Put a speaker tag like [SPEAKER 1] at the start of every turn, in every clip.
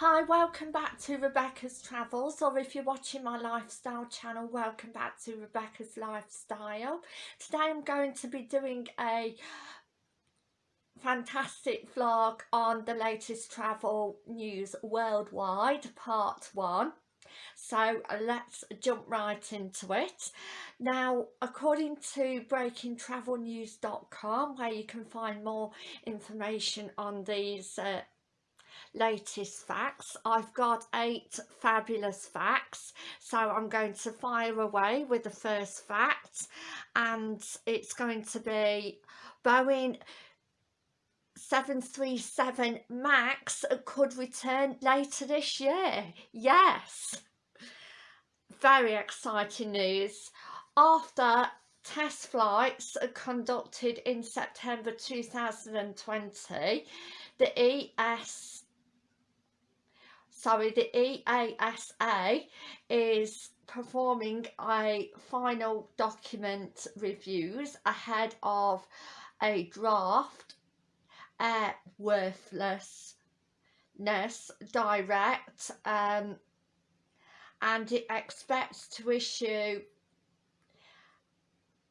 [SPEAKER 1] Hi, welcome back to Rebecca's Travels or if you're watching my lifestyle channel, welcome back to Rebecca's Lifestyle. Today I'm going to be doing a fantastic vlog on the latest travel news worldwide, part one. So let's jump right into it. Now, according to breakingtravelnews.com, where you can find more information on these uh, latest facts. I've got eight fabulous facts so I'm going to fire away with the first fact and it's going to be Boeing 737 MAX could return later this year. Yes, very exciting news. After test flights conducted in September 2020, the ES sorry, the EASA is performing a final document reviews ahead of a draft airworthiness direct um, and it expects to issue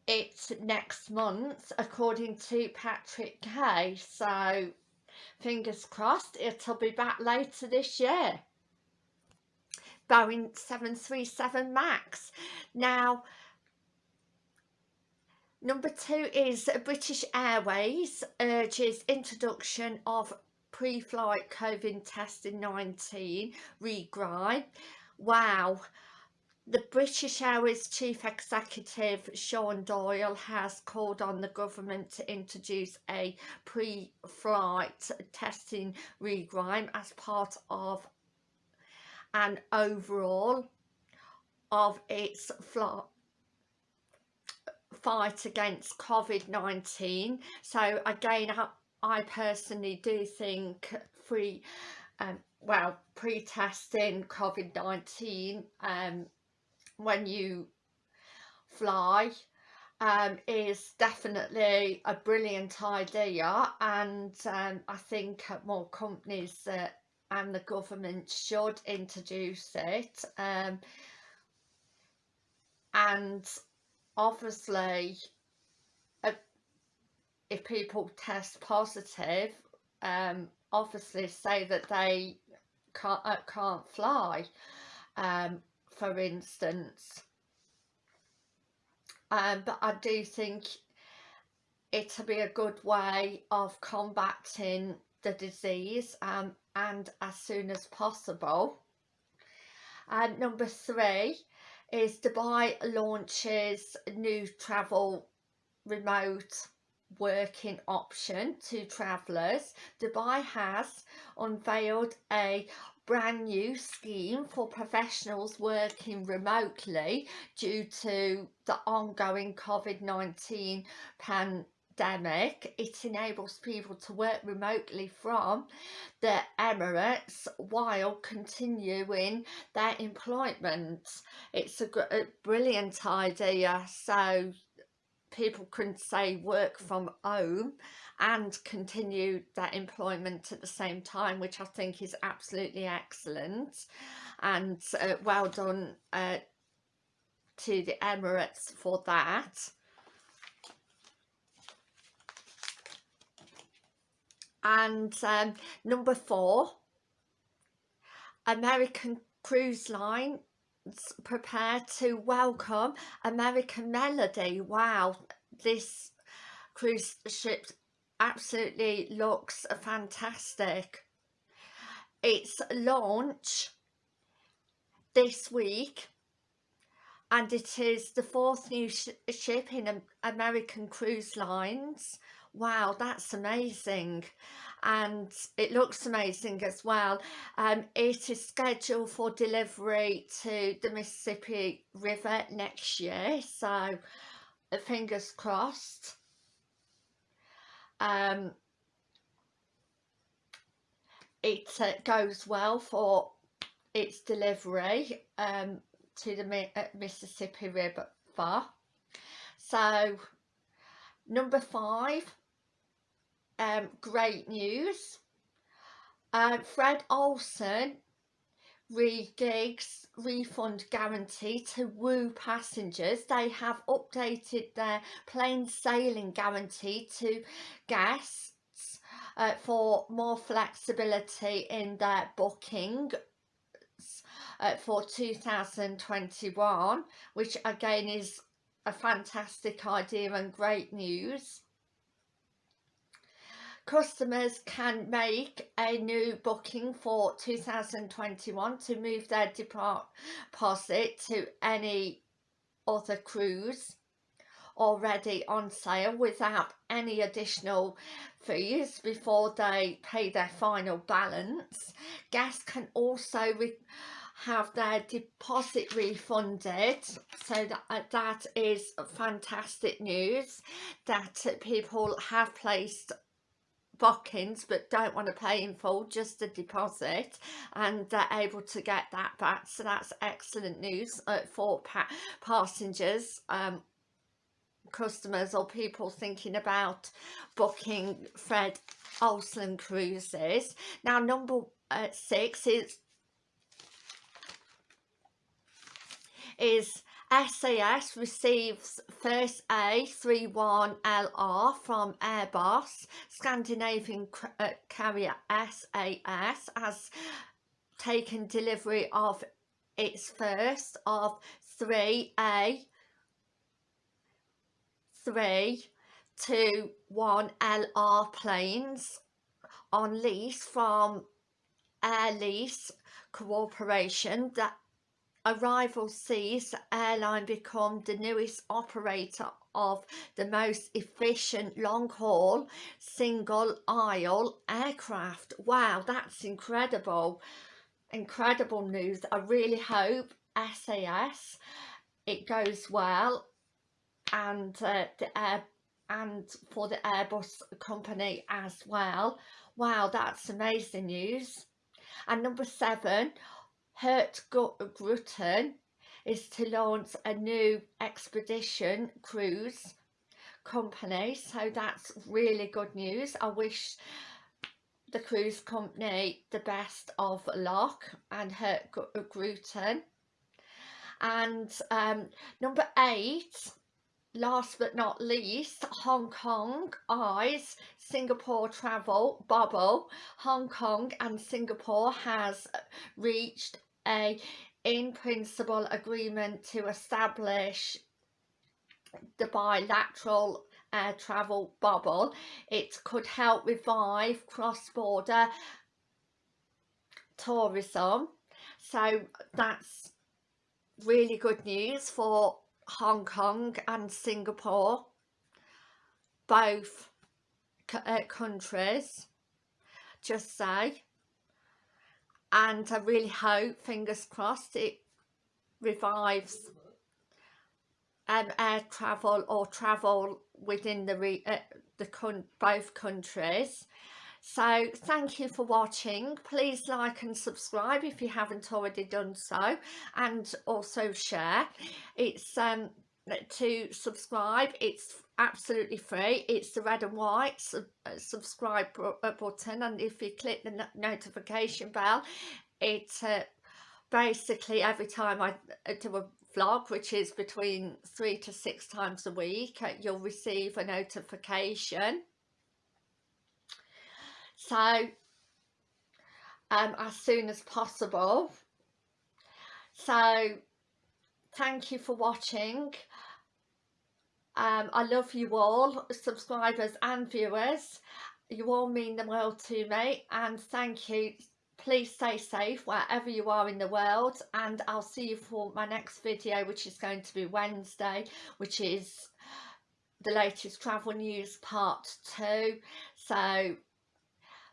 [SPEAKER 1] it next month according to Patrick Ky so fingers crossed it'll be back later this year. Boeing 737 Max. Now number two is British Airways urges introduction of pre-flight COVID testing 19 regrind. Wow the British Airways Chief Executive Sean Doyle has called on the government to introduce a pre-flight testing regime as part of an overall of its fight against COVID-19. So again, I personally do think free, um, well, pre-testing COVID-19 um, when you fly um, is definitely a brilliant idea. And um, I think more companies uh, and the government should introduce it um, and obviously uh, if people test positive um, obviously say that they can't, uh, can't fly um, for instance. Um, but I do think it'll be a good way of combating the disease um, and as soon as possible. And number three is Dubai launches new travel remote working option to travellers. Dubai has unveiled a brand new scheme for professionals working remotely due to the ongoing COVID-19 pandemic. It enables people to work remotely from the Emirates while continuing their employment. It's a, a brilliant idea so people can say work from home and continue their employment at the same time which I think is absolutely excellent and uh, well done uh, to the Emirates for that. And um, number four, American Cruise Line prepare to welcome American Melody. Wow, this cruise ship absolutely looks fantastic. Its launch this week and it is the fourth new sh ship in American Cruise Lines. Wow, that's amazing. And it looks amazing as well. Um, it is scheduled for delivery to the Mississippi River next year. So, fingers crossed um, it uh, goes well for its delivery um, to the uh, Mississippi River. So number five, um, great news. uh, Fred Olsen regigs refund guarantee to woo passengers. They have updated their plain sailing guarantee to guests uh, for more flexibility in their booking uh, for 2021 which again is a fantastic idea and great news customers can make a new booking for 2021 to move their deposit to any other cruise already on sale without any additional fees before they pay their final balance. Guests can also have their deposit refunded so that uh, that is fantastic news that people have placed bookings but don't want to pay in full just a deposit and they're able to get that back. So that's excellent news uh, for pa passengers um, customers or people thinking about booking Fred Olsen cruises. Now number uh, six is is SAS receives first A321LR from Airbus. Scandinavian uh, carrier SAS has taken delivery of its first of three A three two one LR planes on lease from Air Lease Corporation that Arrival sees airline become the newest operator of the most efficient long-haul single-aisle aircraft. Wow, that's incredible. Incredible news. I really hope SAS it goes well and uh, the air and for the Airbus company as well. Wow, that's amazing news. And number seven, Hurtigruten is to launch a new expedition cruise company. So that's really good news. I wish the cruise company the best of luck and Hurtigruten and um, number eight last but not least Hong Kong eyes Singapore travel bubble. Hong Kong and Singapore has reached a in principle agreement to establish the bilateral air travel bubble. It could help revive cross-border tourism. So that's really good news for Hong Kong and Singapore, both uh, countries, just say and I really hope, fingers crossed, it revives um, air travel or travel within the, uh, the both countries. So thank you for watching. Please like and subscribe if you haven't already done so and also share. It's um, to subscribe. It's absolutely free. It's the red and white uh, subscribe uh, button and if you click the notification bell it uh, basically every time I uh, do a vlog which is between three to six times a week you'll receive a notification. So um, as soon as possible. So thank you for watching um, I love you all, subscribers and viewers. You all mean the world to me and thank you. Please stay safe wherever you are in the world and I'll see you for my next video which is going to be Wednesday which is the latest travel news part 2. So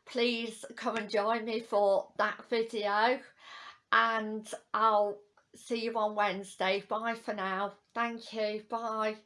[SPEAKER 1] please come and join me for that video and I'll see you on Wednesday. Bye for now. Thank you. Bye.